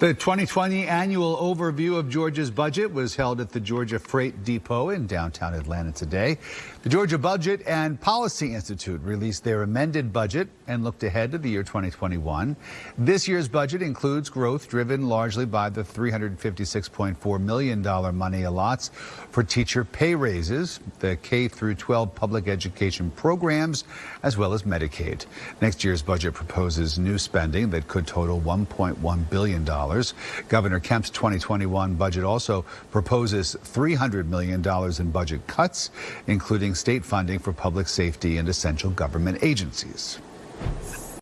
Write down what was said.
The 2020 annual overview of Georgia's budget was held at the Georgia Freight Depot in downtown Atlanta today. The Georgia Budget and Policy Institute released their amended budget and looked ahead to the year 2021. This year's budget includes growth driven largely by the $356.4 million money allots for teacher pay raises, the K through 12 public education programs, as well as Medicaid. Next year's budget proposes new spending that could total $1.1 billion. Governor Kemp's 2021 budget also proposes $300 million in budget cuts, including state funding for public safety and essential government agencies.